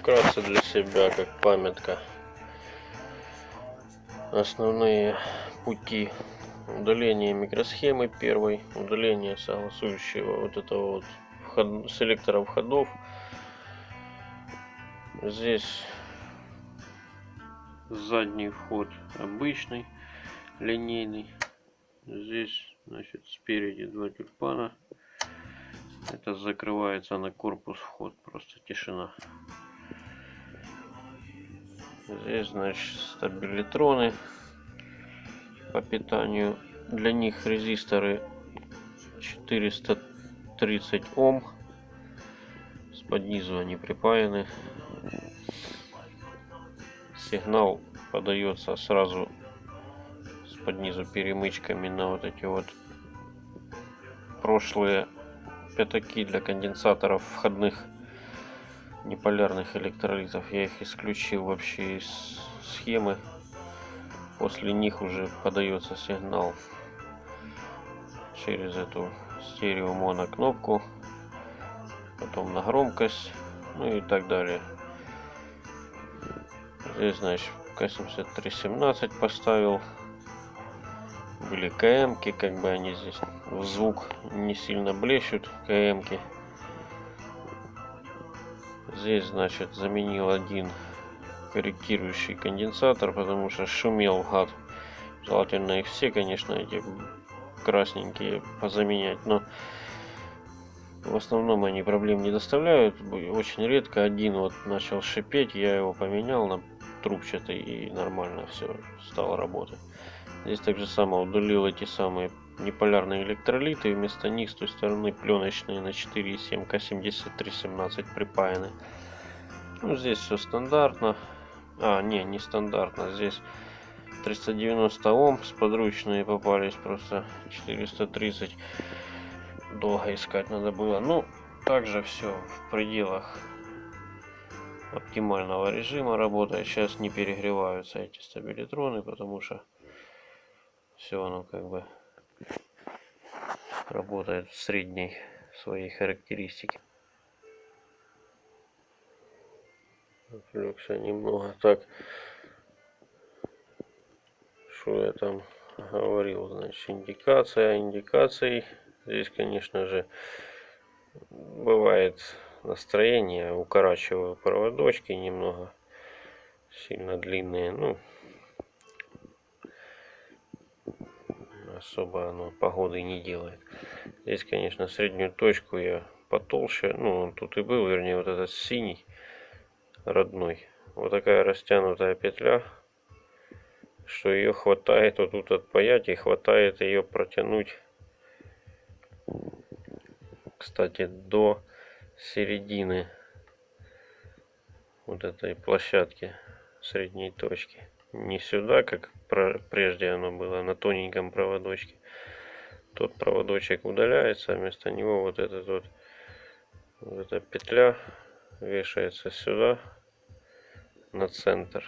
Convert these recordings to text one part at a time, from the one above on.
вкратце для себя, как памятка. Основные пути удаления микросхемы первой, удаление согласующего вот этого вот вход, селектора входов. Здесь задний вход обычный, линейный. Здесь, значит, спереди два тюльпана. Это закрывается на корпус вход, просто тишина. Здесь, значит, стабилитроны по питанию. Для них резисторы 430 Ом. С низу они припаяны. Сигнал подается сразу с под низу перемычками на вот эти вот прошлые пятаки для конденсаторов входных неполярных электролитов. Я их исключил вообще из схемы. После них уже подается сигнал через эту стерео моно кнопку, потом на громкость, ну и так далее. Здесь, значит, К7317 поставил. Были КМки, как бы они здесь в звук не сильно блещут, КМки. Здесь, значит, заменил один корректирующий конденсатор, потому что шумел гад. Желательно их все, конечно, эти красненькие позаменять, но в основном они проблем не доставляют. Очень редко один вот начал шипеть, я его поменял на трубчатый и нормально все стало работать. Здесь также само удалил эти самые неполярные электролиты, вместо них с той стороны пленочные на 4,7 К7317 припаяны. Ну, здесь все стандартно. А, не, не стандартно. Здесь 390 Ом с подручные попались, просто 430 долго искать надо было. Ну, также все в пределах оптимального режима работает. Сейчас не перегреваются эти стабилитроны, потому что все оно как бы работает в средней своей характеристике. Отвлекся немного. Так, что я там говорил, значит, индикация, индикацией. Здесь, конечно же, бывает настроение, укорачиваю проводочки немного, сильно длинные, ну, особо оно погоды не делает. Здесь, конечно, среднюю точку я потолще. Ну, он тут и был, вернее, вот этот синий родной. Вот такая растянутая петля, что ее хватает вот тут отпаять и хватает ее протянуть, кстати, до середины вот этой площадки средней точки не сюда, как прежде оно было, на тоненьком проводочке. Тот проводочек удаляется, а вместо него вот этот вот, вот эта петля вешается сюда, на центр.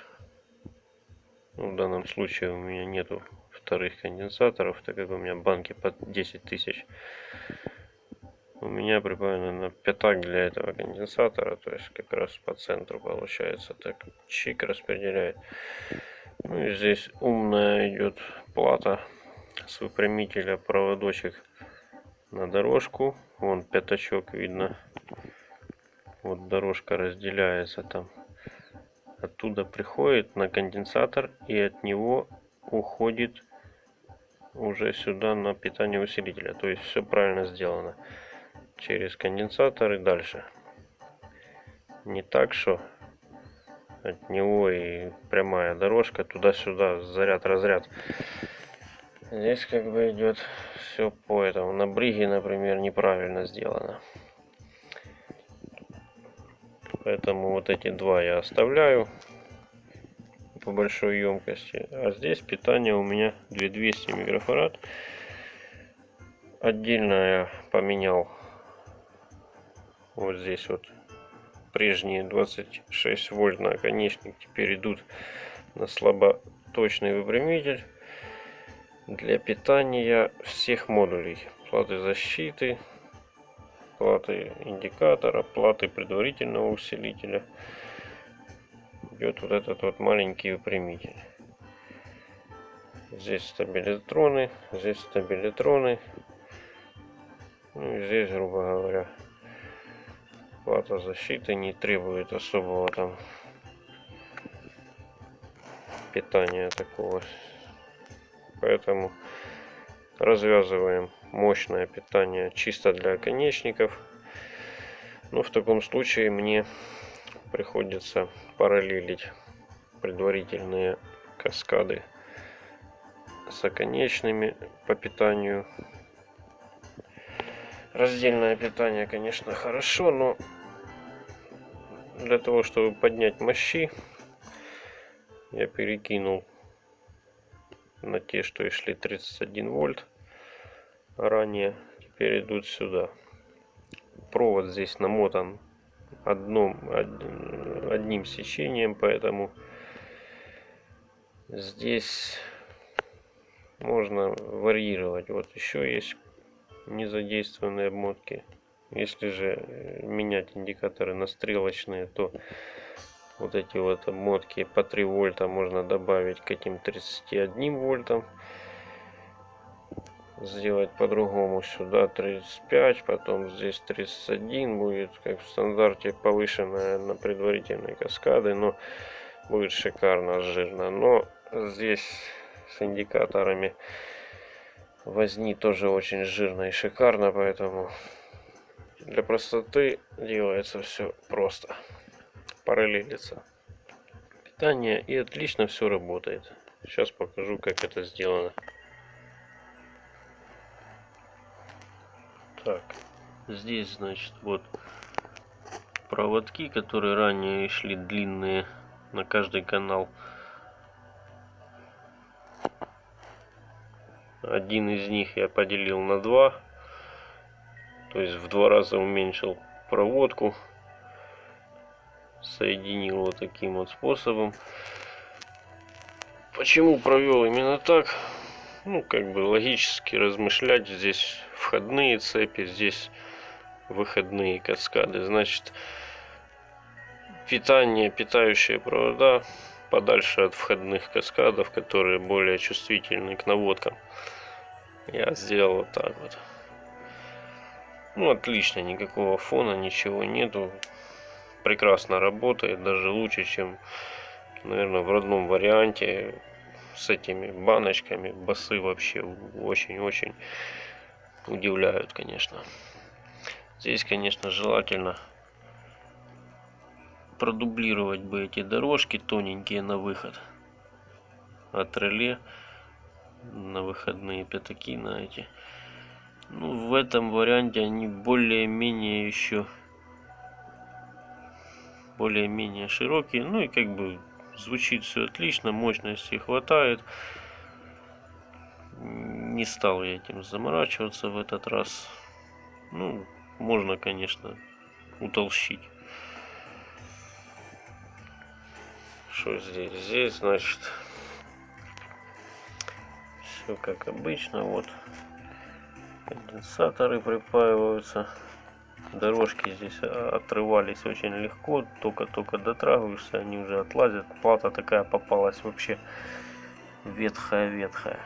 Ну, в данном случае у меня нету вторых конденсаторов, так как у меня банки под 10 тысяч. У меня припаяно на пятак для этого конденсатора, то есть как раз по центру получается, так чик распределяет. Ну и здесь умная идет плата с выпрямителя проводочек на дорожку. Вон пятачок видно. Вот дорожка разделяется там. Оттуда приходит на конденсатор и от него уходит уже сюда на питание усилителя. То есть все правильно сделано. Через конденсатор и дальше. Не так, что от него и прямая дорожка туда-сюда, заряд-разряд. Здесь как бы идет все по этому. На бриге, например, неправильно сделано. Поэтому вот эти два я оставляю по большой емкости. А здесь питание у меня 2200 микрофарад. Отдельно я поменял вот здесь вот прежние 26 вольт наконечник теперь идут на слаботочный выпрямитель для питания всех модулей платы защиты платы индикатора платы предварительного усилителя идет вот этот вот маленький выпрямитель. Здесь стабилитроны, здесь стабилитроны. Ну и здесь, грубо говоря, плата защиты не требует особого там питания такого. Поэтому развязываем мощное питание чисто для оконечников. Но в таком случае мне приходится параллелить предварительные каскады с оконечными по питанию. Раздельное питание, конечно, хорошо, но для того, чтобы поднять мощи, я перекинул на те, что и шли 31 вольт ранее, теперь идут сюда. Провод здесь намотан одном, одним сечением, поэтому здесь можно варьировать. Вот еще есть незадействованные обмотки. Если же менять индикаторы на стрелочные, то вот эти вот обмотки по 3 вольта можно добавить к этим 31 вольтам сделать по-другому сюда 35 потом здесь 31 будет как в стандарте повышенная на предварительные каскады но будет шикарно жирно но здесь с индикаторами возни тоже очень жирно и шикарно поэтому для простоты делается все просто. Параллелится. Питание и отлично все работает. Сейчас покажу как это сделано. Так, здесь, значит, вот проводки, которые ранее шли длинные на каждый канал. Один из них я поделил на два, то есть в два раза уменьшил проводку, соединил вот таким вот способом. Почему провел именно так? Ну, как бы логически размышлять здесь входные цепи, здесь выходные каскады. Значит, питание, питающие провода подальше от входных каскадов, которые более чувствительны к наводкам. Я сделал вот так вот. Ну, отлично, никакого фона, ничего нету. Прекрасно работает, даже лучше, чем, наверное, в родном варианте с этими баночками. Басы вообще очень-очень удивляют, конечно. Здесь, конечно, желательно продублировать бы эти дорожки тоненькие на выход от реле на выходные пятаки на эти. Ну, в этом варианте они более-менее еще более-менее широкие. Ну и как бы звучит все отлично, мощности хватает не стал я этим заморачиваться в этот раз. Ну, можно, конечно, утолщить. Что здесь? Здесь, значит, все как обычно. Вот конденсаторы припаиваются. Дорожки здесь отрывались очень легко. Только-только дотрагиваешься, они уже отлазят. Плата такая попалась вообще ветхая-ветхая.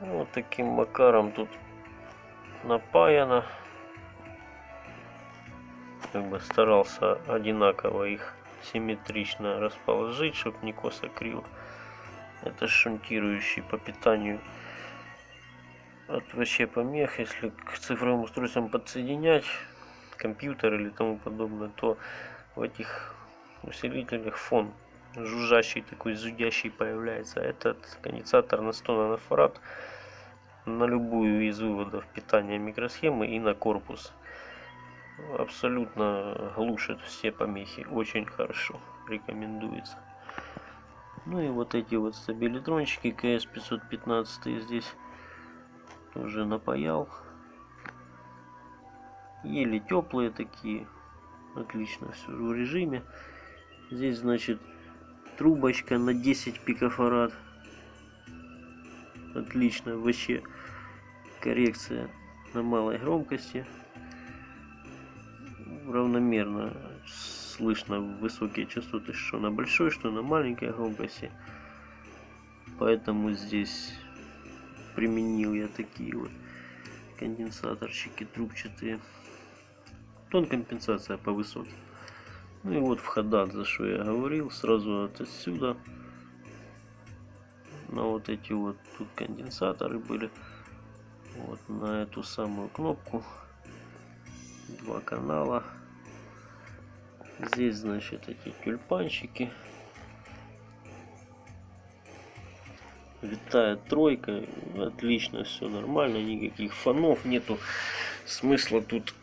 Вот таким макаром тут напаяно. Как бы старался одинаково их симметрично расположить, чтобы не косо криво. Это шунтирующий по питанию от вообще помех. Если к цифровым устройствам подсоединять компьютер или тому подобное, то в этих усилителях фон жужжащий такой зудящий появляется. Этот конденсатор на 100 нанофарад на любую из выводов питания микросхемы и на корпус. Абсолютно глушит все помехи. Очень хорошо. Рекомендуется. Ну и вот эти вот стабилитрончики КС-515 здесь уже напаял. Еле теплые такие. Отлично все в режиме. Здесь значит трубочка на 10 пикофарад. Отлично, вообще коррекция на малой громкости равномерно слышно высокие частоты, что на большой, что на маленькой громкости. Поэтому здесь применил я такие вот конденсаторчики трубчатые. Тон компенсация по высоким. Ну и вот входа, за что я говорил, сразу от отсюда. На вот эти вот тут конденсаторы были. Вот на эту самую кнопку. Два канала. Здесь, значит, эти тюльпанчики. Витает тройка. Отлично, все нормально. Никаких фонов нету. Смысла тут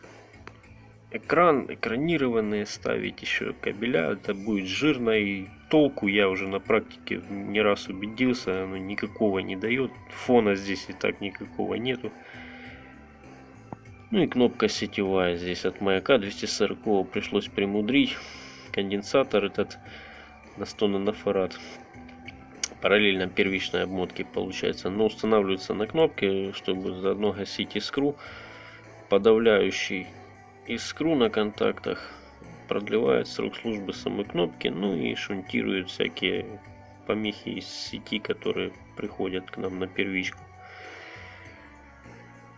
экран, экранированные ставить еще кабеля, это будет жирно и толку я уже на практике не раз убедился, оно никакого не дает, фона здесь и так никакого нету. Ну и кнопка сетевая здесь от маяка. 240 пришлось примудрить, конденсатор этот на 100 нанофарад. Параллельно первичной обмотки получается, но устанавливается на кнопке, чтобы заодно гасить искру. Подавляющий искру на контактах, продлевает срок службы самой кнопки, ну и шунтирует всякие помехи из сети, которые приходят к нам на первичку.